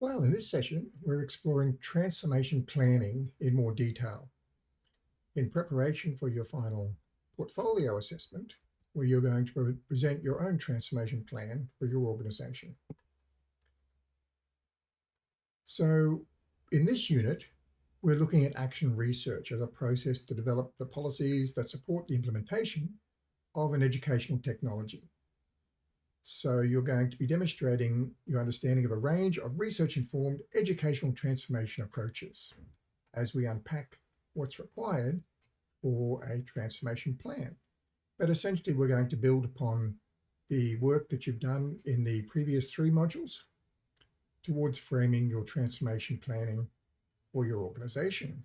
Well, in this session, we're exploring transformation planning in more detail. In preparation for your final portfolio assessment, where you're going to pre present your own transformation plan for your organization. So in this unit, we're looking at action research as a process to develop the policies that support the implementation of an educational technology. So you're going to be demonstrating your understanding of a range of research-informed educational transformation approaches as we unpack what's required for a transformation plan. But essentially, we're going to build upon the work that you've done in the previous three modules towards framing your transformation planning for your organization.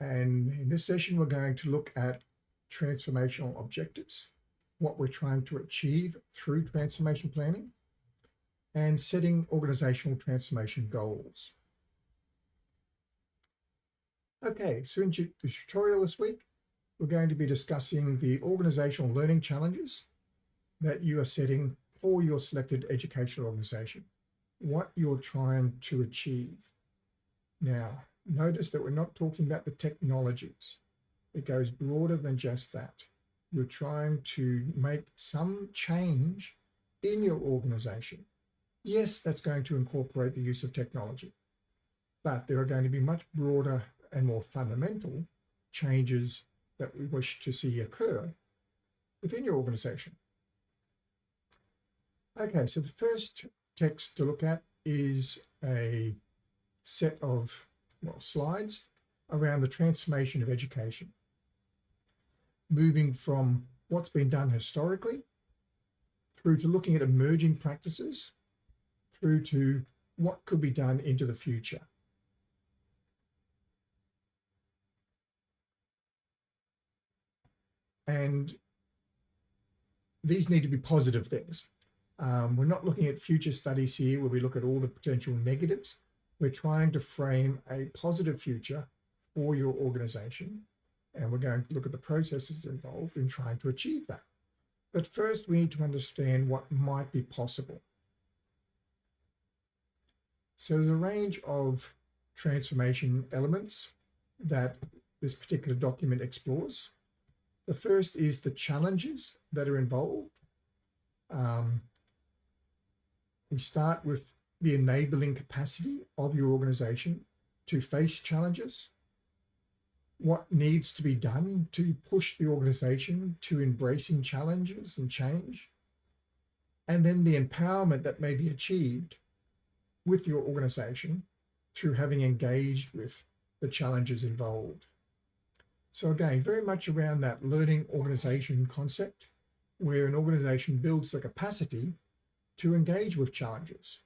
And in this session, we're going to look at transformational objectives what we're trying to achieve through transformation planning and setting organizational transformation goals. Okay, so in the tutorial this week, we're going to be discussing the organizational learning challenges that you are setting for your selected educational organization, what you're trying to achieve. Now, notice that we're not talking about the technologies. It goes broader than just that you're trying to make some change in your organization. Yes, that's going to incorporate the use of technology, but there are going to be much broader and more fundamental changes that we wish to see occur within your organization. Okay, so the first text to look at is a set of well, slides around the transformation of education moving from what's been done historically through to looking at emerging practices through to what could be done into the future. And these need to be positive things. Um, we're not looking at future studies here where we look at all the potential negatives. We're trying to frame a positive future for your organization and we're going to look at the processes involved in trying to achieve that. But first, we need to understand what might be possible. So there's a range of transformation elements that this particular document explores. The first is the challenges that are involved. Um, we start with the enabling capacity of your organization to face challenges what needs to be done to push the organization to embracing challenges and change, and then the empowerment that may be achieved with your organization through having engaged with the challenges involved. So again, very much around that learning organization concept, where an organization builds the capacity to engage with challenges.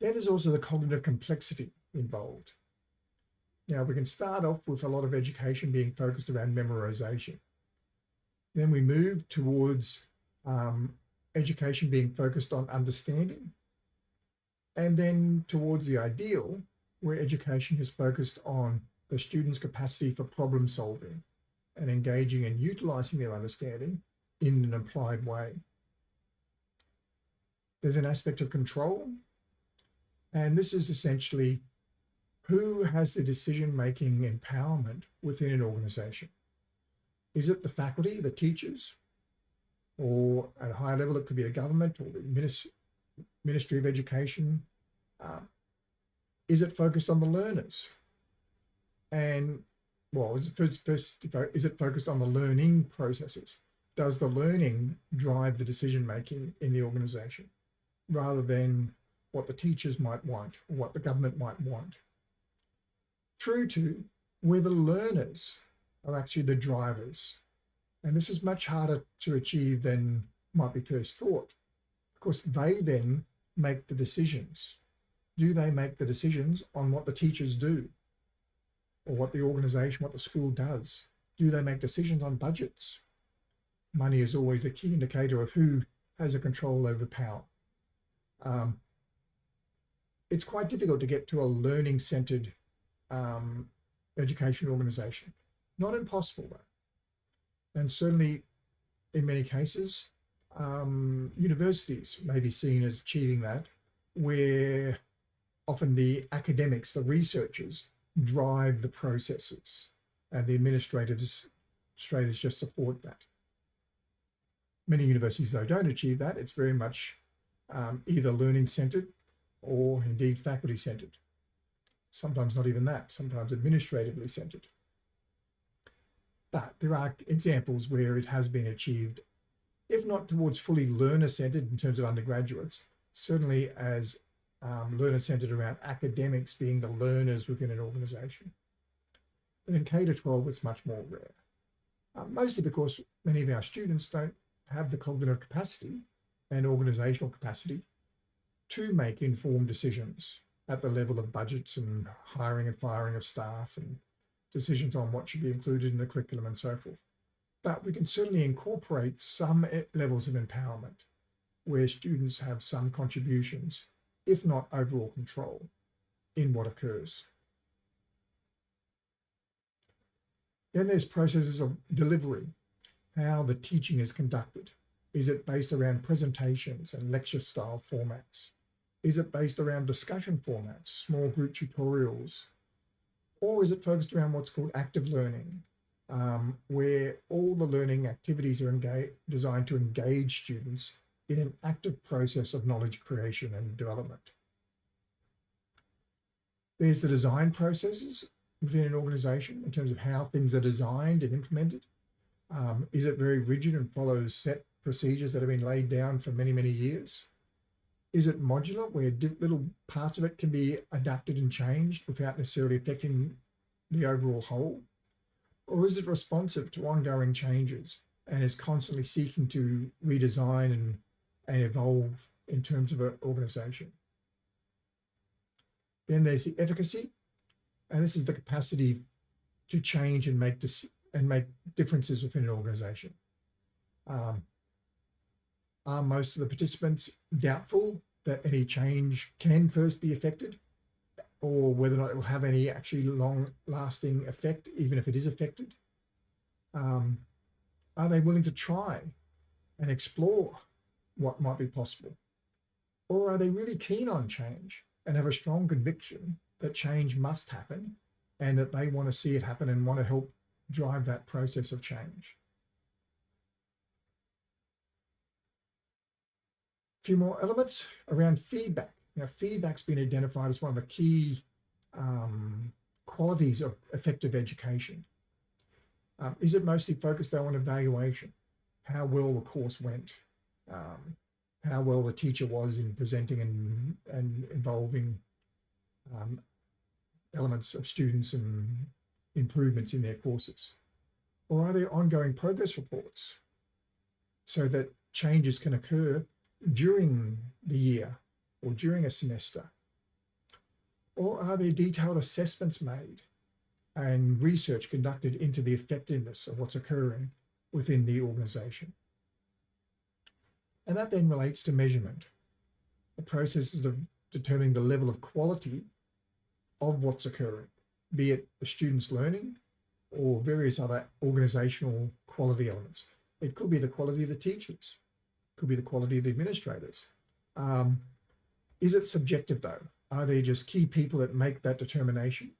Is also the cognitive complexity involved. Now we can start off with a lot of education being focused around memorization. Then we move towards um, education being focused on understanding. And then towards the ideal, where education is focused on the student's capacity for problem solving and engaging and utilizing their understanding in an applied way. There's an aspect of control. And this is essentially who has the decision-making empowerment within an organization? Is it the faculty, the teachers, or at a higher level, it could be the government or the Ministry of Education? Um, is it focused on the learners? And well, is it, first, first, is it focused on the learning processes? Does the learning drive the decision making in the organization rather than what the teachers might want or what the government might want? Through to where the learners are actually the drivers. And this is much harder to achieve than might be first thought. Of course, they then make the decisions. Do they make the decisions on what the teachers do or what the organization, what the school does? Do they make decisions on budgets? Money is always a key indicator of who has a control over power. Um, it's quite difficult to get to a learning centered um, education organization. Not impossible though. And certainly in many cases, um, universities may be seen as achieving that, where often the academics, the researchers, drive the processes and the administrators, administrators just support that. Many universities, though, don't achieve that. It's very much um, either learning centered or indeed faculty centered. Sometimes not even that, sometimes administratively centered. But there are examples where it has been achieved, if not towards fully learner-centered in terms of undergraduates, certainly as um, learner-centered around academics being the learners within an organization. But in K-12, it's much more rare, uh, mostly because many of our students don't have the cognitive capacity and organizational capacity to make informed decisions at the level of budgets and hiring and firing of staff and decisions on what should be included in the curriculum and so forth. But we can certainly incorporate some eh, levels of empowerment where students have some contributions, if not overall control, in what occurs. Then there's processes of delivery, how the teaching is conducted. Is it based around presentations and lecture style formats? Is it based around discussion formats, small group tutorials, or is it focused around what's called active learning, um, where all the learning activities are designed to engage students in an active process of knowledge creation and development. There's the design processes within an organization in terms of how things are designed and implemented. Um, is it very rigid and follows set procedures that have been laid down for many, many years? Is it modular where little parts of it can be adapted and changed without necessarily affecting the overall whole? Or is it responsive to ongoing changes and is constantly seeking to redesign and, and evolve in terms of an organization? Then there's the efficacy, and this is the capacity to change and make and make differences within an organization. Um, are most of the participants doubtful that any change can first be affected or whether or not it will have any actually long lasting effect, even if it is affected? Um, are they willing to try and explore what might be possible? Or are they really keen on change and have a strong conviction that change must happen and that they want to see it happen and want to help drive that process of change? Few more elements around feedback. Now, feedback's been identified as one of the key um, qualities of effective education. Um, is it mostly focused on evaluation? How well the course went? Um, how well the teacher was in presenting and, and involving um, elements of students and improvements in their courses? Or are there ongoing progress reports so that changes can occur during the year or during a semester? Or are there detailed assessments made and research conducted into the effectiveness of what's occurring within the organization? And that then relates to measurement. The processes of determining the level of quality of what's occurring, be it the students learning or various other organizational quality elements. It could be the quality of the teachers could be the quality of the administrators. Um, is it subjective though? Are there just key people that make that determination?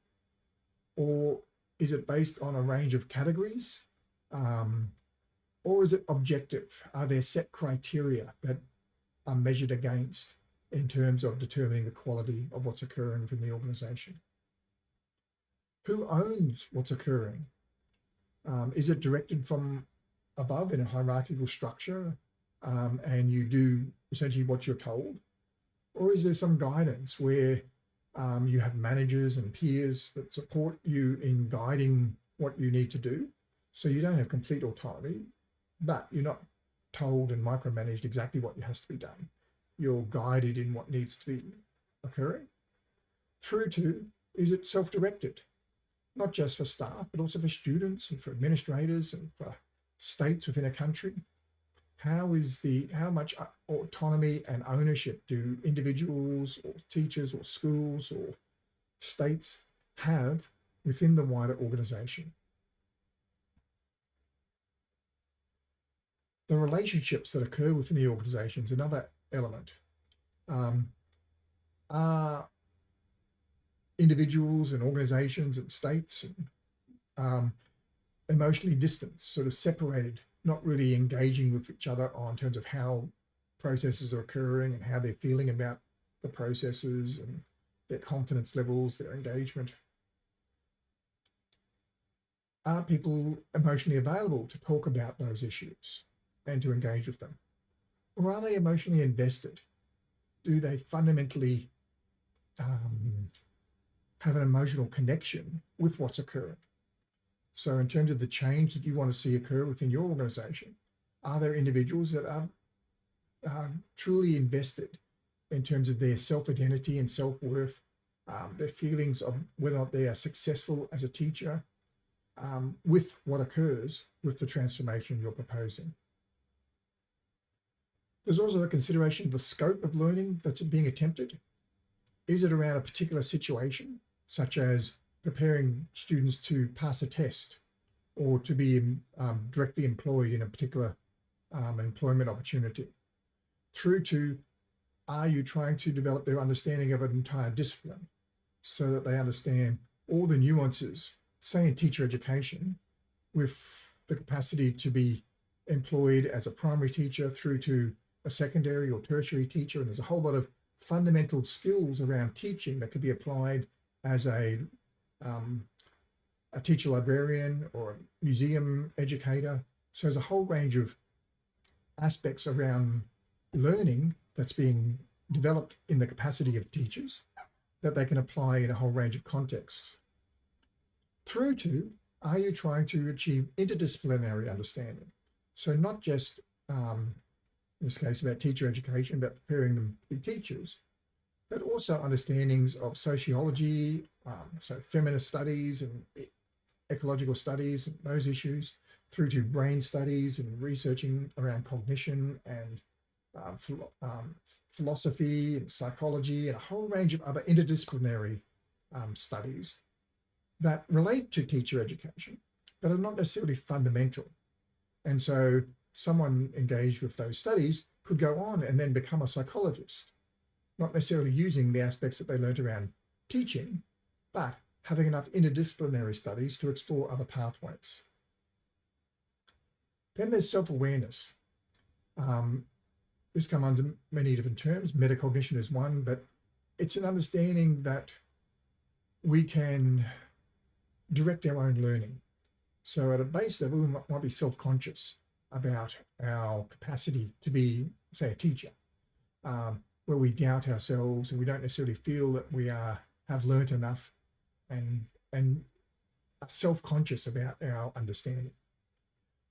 Or is it based on a range of categories? Um, or is it objective? Are there set criteria that are measured against in terms of determining the quality of what's occurring within the organization? Who owns what's occurring? Um, is it directed from above in a hierarchical structure? Um, and you do essentially what you're told? Or is there some guidance where um, you have managers and peers that support you in guiding what you need to do? So you don't have complete autonomy, but you're not told and micromanaged exactly what has to be done. You're guided in what needs to be occurring. Through to, is it self-directed? Not just for staff, but also for students and for administrators and for states within a country how is the how much uh, autonomy and ownership do individuals or teachers or schools or states have within the wider organization the relationships that occur within the organization is another element. Um, are individuals and organizations and states and, um, emotionally distant, sort of separated, not really engaging with each other on terms of how processes are occurring and how they're feeling about the processes and their confidence levels, their engagement. Are people emotionally available to talk about those issues and to engage with them? Or are they emotionally invested? Do they fundamentally um, have an emotional connection with what's occurring? So in terms of the change that you want to see occur within your organization, are there individuals that are, are truly invested in terms of their self-identity and self-worth, um, their feelings of whether or not they are successful as a teacher um, with what occurs with the transformation you're proposing. There's also a consideration of the scope of learning that's being attempted. Is it around a particular situation, such as preparing students to pass a test or to be um, directly employed in a particular um, employment opportunity, through to are you trying to develop their understanding of an entire discipline so that they understand all the nuances, say in teacher education, with the capacity to be employed as a primary teacher through to a secondary or tertiary teacher. And there's a whole lot of fundamental skills around teaching that could be applied as a, um, a teacher librarian or museum educator. So there's a whole range of aspects around learning that's being developed in the capacity of teachers that they can apply in a whole range of contexts. Through to, are you trying to achieve interdisciplinary understanding? So not just, um, in this case, about teacher education, about preparing them to be teachers, but also understandings of sociology, um, so feminist studies and ecological studies, and those issues, through to brain studies and researching around cognition and um, um, philosophy and psychology and a whole range of other interdisciplinary um, studies that relate to teacher education, but are not necessarily fundamental. And so someone engaged with those studies could go on and then become a psychologist, not necessarily using the aspects that they learned around teaching, but having enough interdisciplinary studies to explore other pathways. Then there's self-awareness. Um, this comes under many different terms. Metacognition is one, but it's an understanding that we can direct our own learning. So at a base level, we might, be self-conscious about our capacity to be, say, a teacher, um, where we doubt ourselves and we don't necessarily feel that we are have learnt enough and and are self-conscious about our understanding.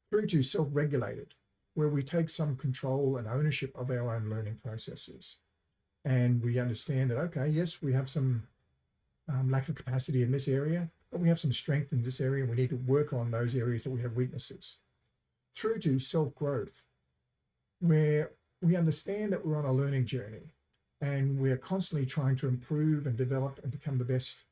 Through to self-regulated, where we take some control and ownership of our own learning processes. And we understand that, okay, yes, we have some um, lack of capacity in this area, but we have some strength in this area and we need to work on those areas that we have weaknesses. Through to self-growth, where we understand that we're on a learning journey and we're constantly trying to improve and develop and become the best,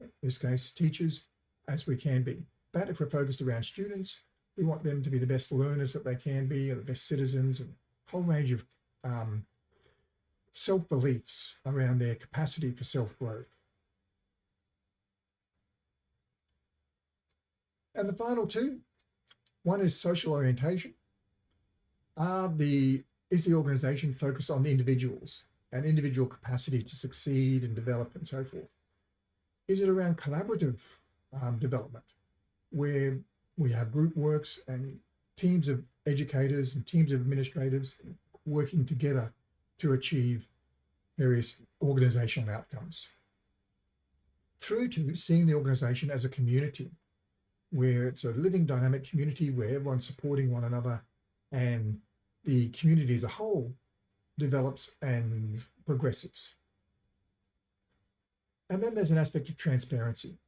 in this case, teachers as we can be. But if we're focused around students, we want them to be the best learners that they can be, or the best citizens, and a whole range of um, self-beliefs around their capacity for self-growth. And the final two, one is social orientation. Are the, is the organization focused on individuals and individual capacity to succeed and develop and so forth? Is it around collaborative um, development where we have group works and teams of educators and teams of administrators working together to achieve various organizational outcomes. Through to seeing the organization as a community, where it's a living dynamic community where everyone's supporting one another and the community as a whole develops and progresses. And then there's an aspect of transparency.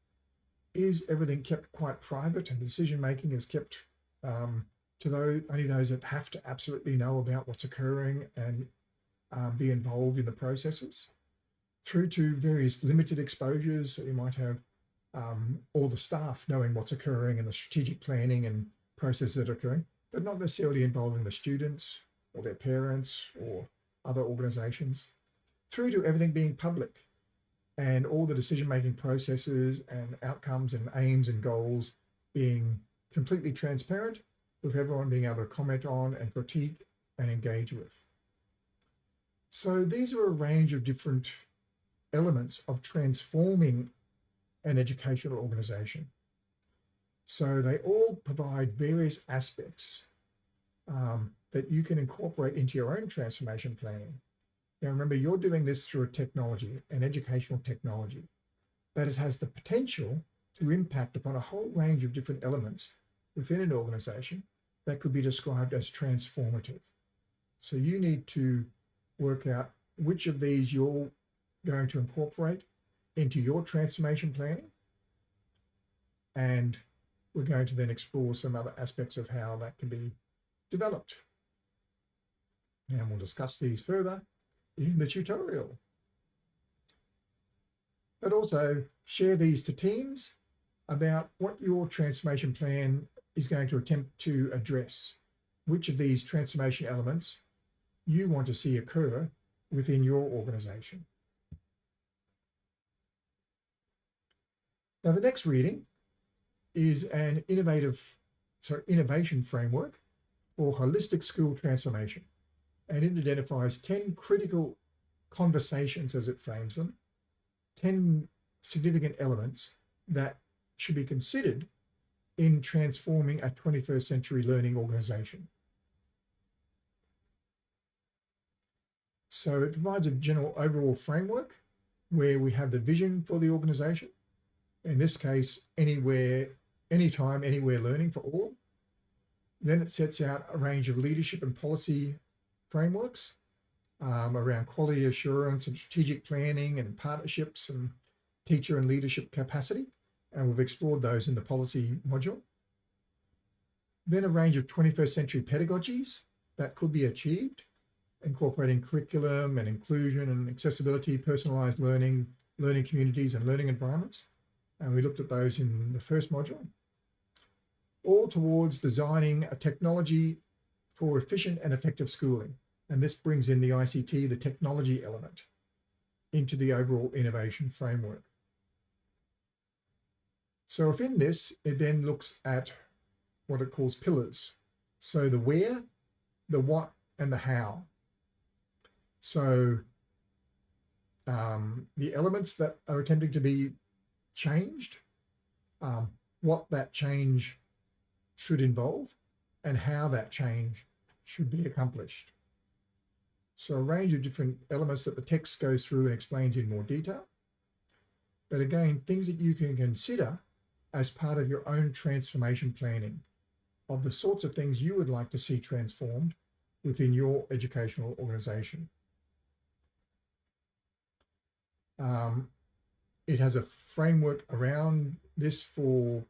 Is everything kept quite private and decision making is kept um, to those only those that have to absolutely know about what's occurring and um, be involved in the processes? Through to various limited exposures. You might have um, all the staff knowing what's occurring and the strategic planning and processes that are occurring, but not necessarily involving the students or their parents or other organizations, through to everything being public and all the decision-making processes and outcomes and aims and goals being completely transparent with everyone being able to comment on and critique and engage with. So these are a range of different elements of transforming an educational organization. So they all provide various aspects um, that you can incorporate into your own transformation planning. Now remember, you're doing this through a technology, an educational technology, but it has the potential to impact upon a whole range of different elements within an organization that could be described as transformative. So you need to work out which of these you're going to incorporate into your transformation planning. And we're going to then explore some other aspects of how that can be developed. And we'll discuss these further in the tutorial. But also share these to teams about what your transformation plan is going to attempt to address. Which of these transformation elements you want to see occur within your organization. Now, the next reading is an innovative, sorry, innovation framework for holistic school transformation. And it identifies 10 critical conversations as it frames them, 10 significant elements that should be considered in transforming a 21st century learning organization. So it provides a general overall framework where we have the vision for the organization. In this case, anywhere, anytime, anywhere learning for all. Then it sets out a range of leadership and policy frameworks um, around quality assurance and strategic planning and partnerships and teacher and leadership capacity. And we've explored those in the policy module. Then a range of 21st century pedagogies that could be achieved, incorporating curriculum and inclusion and accessibility, personalized learning, learning communities and learning environments. And we looked at those in the first module. All towards designing a technology for efficient and effective schooling. And this brings in the ICT, the technology element, into the overall innovation framework. So within this, it then looks at what it calls pillars. So the where, the what, and the how. So um, the elements that are attempting to be changed, um, what that change should involve, and how that change should be accomplished. So a range of different elements that the text goes through and explains in more detail. But again, things that you can consider as part of your own transformation planning of the sorts of things you would like to see transformed within your educational organization. Um, it has a framework around this for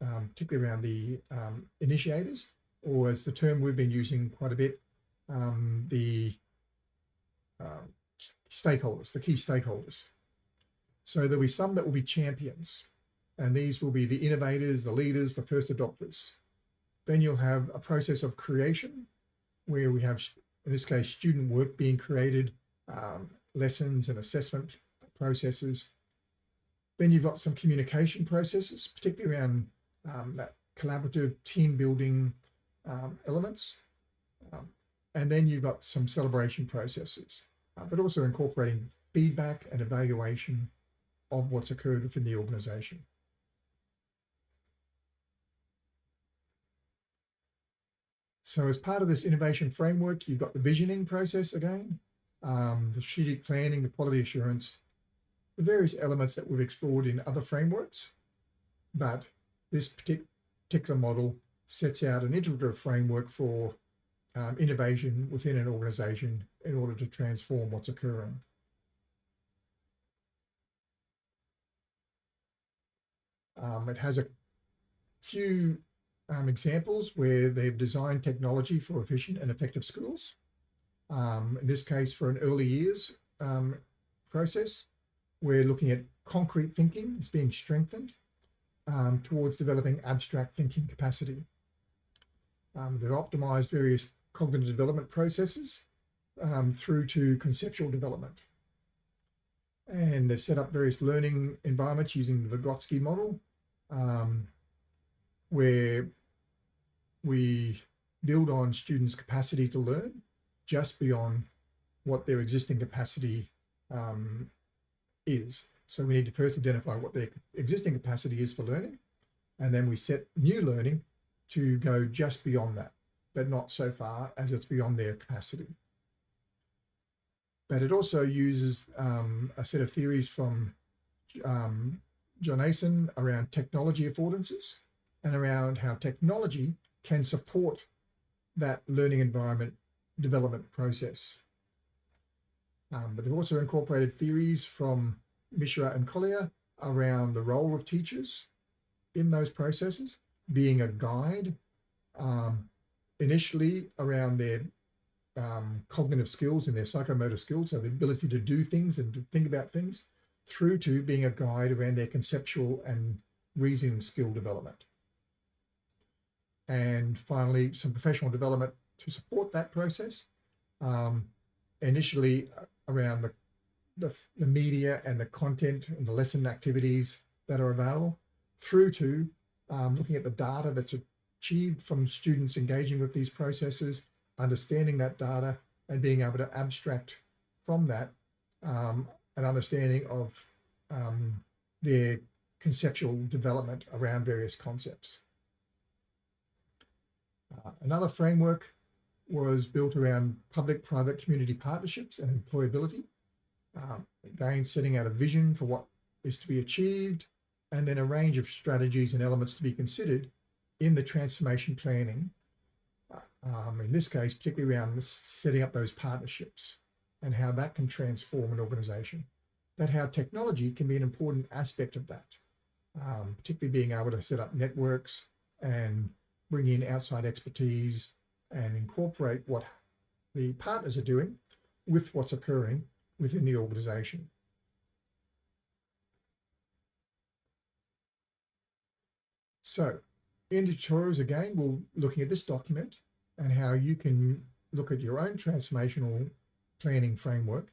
um, particularly around the um, initiators, or as the term we've been using quite a bit, um, the um, stakeholders, the key stakeholders. So there'll be some that will be champions, and these will be the innovators, the leaders, the first adopters. Then you'll have a process of creation where we have, in this case, student work being created, um, lessons and assessment processes. Then you've got some communication processes, particularly around um, that collaborative team building um, elements. Um, and then you've got some celebration processes, uh, but also incorporating feedback and evaluation of what's occurred within the organization. So as part of this innovation framework, you've got the visioning process again, um, the strategic planning, the quality assurance, the various elements that we've explored in other frameworks. But this particular model sets out an iterative framework for um, innovation within an organization in order to transform what's occurring. Um, it has a few um, examples where they've designed technology for efficient and effective schools. Um, in this case, for an early years um, process, we're looking at concrete thinking is being strengthened um, towards developing abstract thinking capacity. Um, they've optimized various cognitive development processes um, through to conceptual development. And they've set up various learning environments using the Vygotsky model, um, where we build on students' capacity to learn just beyond what their existing capacity um, is. So we need to first identify what their existing capacity is for learning, and then we set new learning to go just beyond that, but not so far as it's beyond their capacity. But it also uses um, a set of theories from um, John Eisen around technology affordances and around how technology can support that learning environment development process. Um, but they've also incorporated theories from Mishra and Koehler around the role of teachers in those processes, being a guide, um, initially around their um, cognitive skills and their psychomotor skills, so the ability to do things and to think about things, through to being a guide around their conceptual and reasoning skill development. And finally, some professional development to support that process. Um, initially uh, around the, the, the media and the content and the lesson activities that are available through to um, looking at the data that's achieved from students engaging with these processes, understanding that data and being able to abstract from that um, an understanding of um, their conceptual development around various concepts. Uh, another framework was built around public-private community partnerships and employability. Um, again, setting out a vision for what is to be achieved, and then a range of strategies and elements to be considered in the transformation planning. Um, in this case, particularly around setting up those partnerships and how that can transform an organization. But how technology can be an important aspect of that, um, particularly being able to set up networks and bring in outside expertise and incorporate what the partners are doing with what's occurring within the organization. So in the tutorials again, we're looking at this document and how you can look at your own transformational planning framework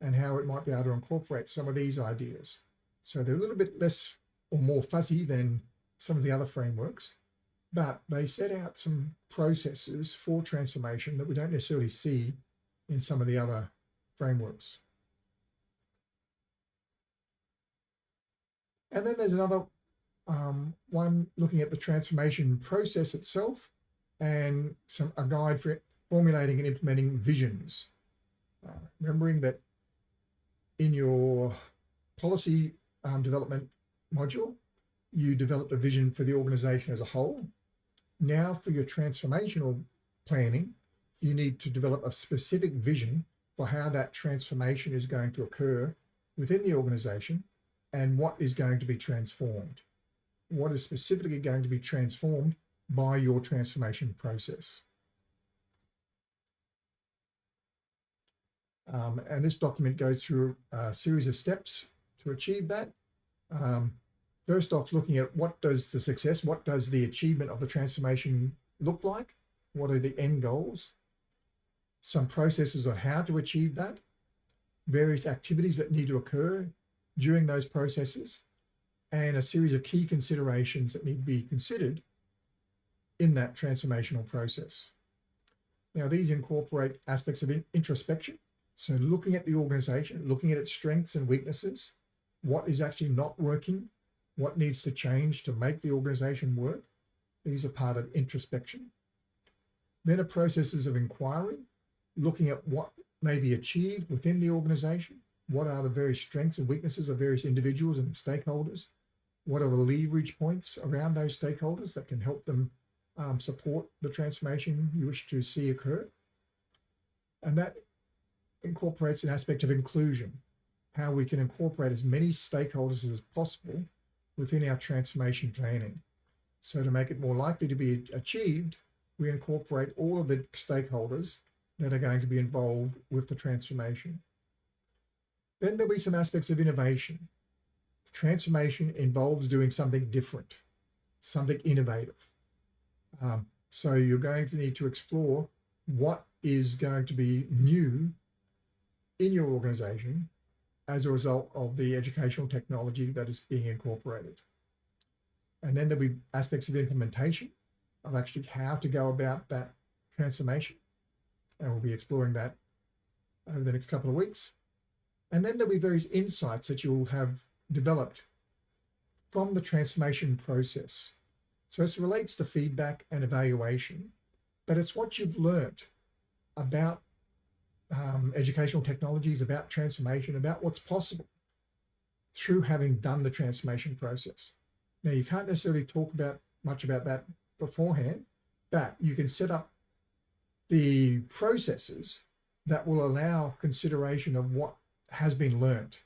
and how it might be able to incorporate some of these ideas. So they're a little bit less or more fuzzy than some of the other frameworks, but they set out some processes for transformation that we don't necessarily see in some of the other frameworks. And then there's another um, one looking at the transformation process itself and some a guide for formulating and implementing visions. Uh, remembering that in your policy um, development module, you developed a vision for the organization as a whole now for your transformational planning, you need to develop a specific vision for how that transformation is going to occur within the organization and what is going to be transformed. What is specifically going to be transformed by your transformation process. Um, and this document goes through a series of steps to achieve that. Um, first off looking at what does the success, what does the achievement of the transformation look like? What are the end goals? Some processes on how to achieve that, various activities that need to occur during those processes, and a series of key considerations that need to be considered in that transformational process. Now, these incorporate aspects of introspection. So looking at the organization, looking at its strengths and weaknesses, what is actually not working, what needs to change to make the organization work. These are part of introspection. Then a processes of inquiry, looking at what may be achieved within the organization. What are the various strengths and weaknesses of various individuals and stakeholders? What are the leverage points around those stakeholders that can help them um, support the transformation you wish to see occur? And that incorporates an aspect of inclusion, how we can incorporate as many stakeholders as possible within our transformation planning. So to make it more likely to be achieved, we incorporate all of the stakeholders that are going to be involved with the transformation. Then there'll be some aspects of innovation. Transformation involves doing something different, something innovative. Um, So you're going to need to explore what is going to be new in your organization as a result of the educational technology that is being incorporated. And then there'll be aspects of implementation of actually how to go about that transformation. And we'll be exploring that over the next couple of weeks. And then there'll be various insights that you'll have developed from the transformation process. So it relates to feedback and evaluation, but it's what you've learned about um, educational technologies, about transformation, about what's possible through having done the transformation process. Now, you can't necessarily talk about much about that beforehand, but you can set up the processes that will allow consideration of what has been learned.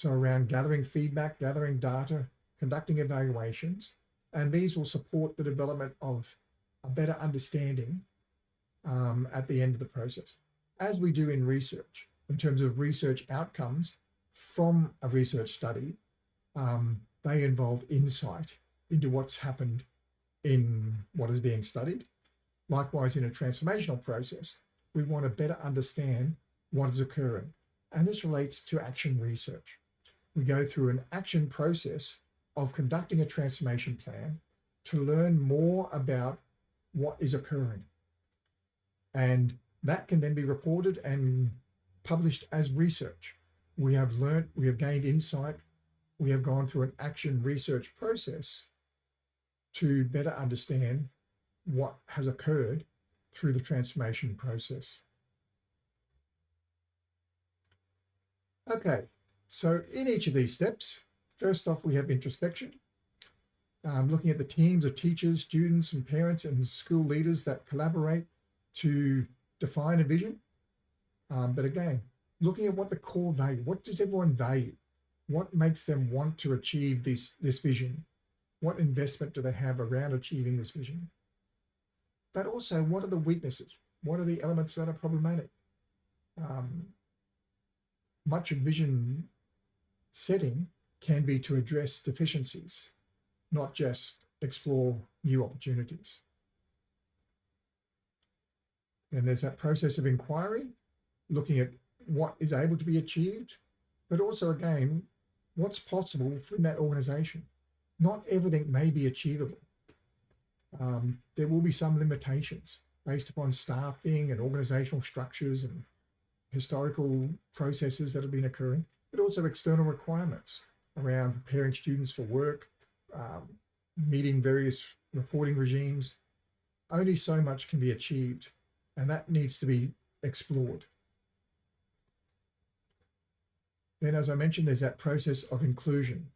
So around gathering feedback, gathering data, conducting evaluations, and these will support the development of a better understanding um, at the end of the process, as we do in research, in terms of research outcomes from a research study, um, they involve insight into what's happened in what is being studied. Likewise, in a transformational process, we want to better understand what is occurring. And this relates to action research. We go through an action process of conducting a transformation plan to learn more about what is occurring. And that can then be reported and published as research. We have learned, we have gained insight, we have gone through an action research process to better understand what has occurred through the transformation process. Okay, so in each of these steps, first off, we have introspection, um, looking at the teams of teachers, students, and parents and school leaders that collaborate to define a vision. Um, but again, looking at what the core value, what does everyone value? What makes them want to achieve this, this vision? What investment do they have around achieving this vision? But also, what are the weaknesses? What are the elements that are problematic? Um, much of vision setting can be to address deficiencies, not just explore new opportunities. Then there's that process of inquiry, looking at what is able to be achieved, but also again, what's possible in that organization. Not everything may be achievable. Um, there will be some limitations based upon staffing and organizational structures and historical processes that have been occurring, but also external requirements around preparing students for work, um, meeting various reporting regimes. Only so much can be achieved, and that needs to be explored. Then, as I mentioned, there's that process of inclusion,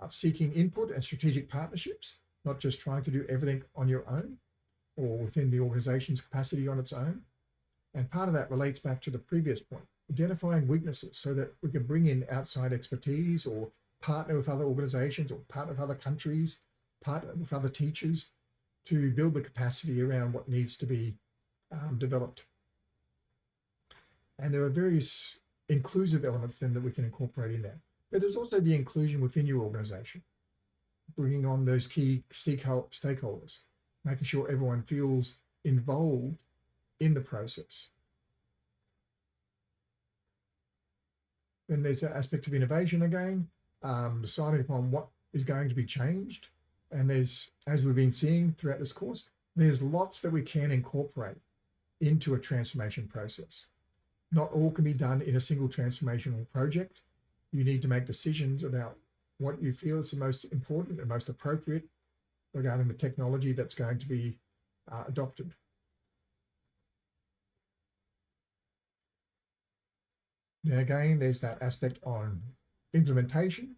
of seeking input and strategic partnerships, not just trying to do everything on your own or within the organization's capacity on its own. And part of that relates back to the previous point, identifying weaknesses so that we can bring in outside expertise or partner with other organizations or partner with other countries, partner with other teachers to build the capacity around what needs to be um, developed. And there are various inclusive elements then that we can incorporate in that. But there's also the inclusion within your organization, bringing on those key stakeholders, making sure everyone feels involved in the process. Then there's that aspect of innovation again, um, deciding upon what is going to be changed. And there's, as we've been seeing throughout this course, there's lots that we can incorporate into a transformation process. Not all can be done in a single transformational project. You need to make decisions about what you feel is the most important and most appropriate regarding the technology that's going to be uh, adopted. Then again, there's that aspect on implementation,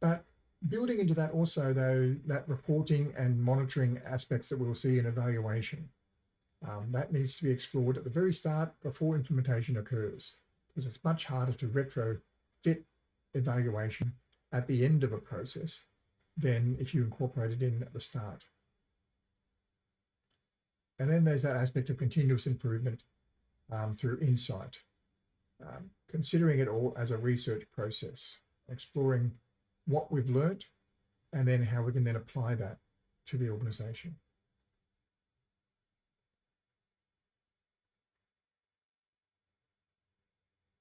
but building into that also though, that reporting and monitoring aspects that we'll see in evaluation. Um, that needs to be explored at the very start before implementation occurs, because it's much harder to retrofit evaluation at the end of a process than if you incorporate it in at the start. And then there's that aspect of continuous improvement um, through insight um, considering it all as a research process, exploring what we've learned and then how we can then apply that to the organization.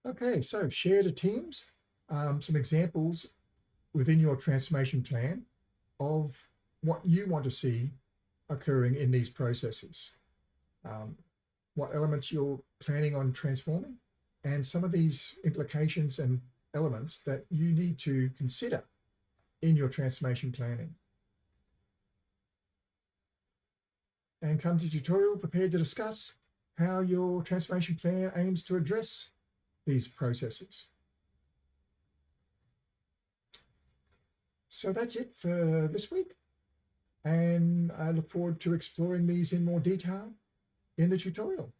Okay, so share to teams, um, some examples within your transformation plan of what you want to see occurring in these processes. Um, what elements you're planning on transforming and some of these implications and elements that you need to consider in your transformation planning. And come to tutorial prepared to discuss how your transformation plan aims to address these processes. So that's it for this week. And I look forward to exploring these in more detail in the tutorial.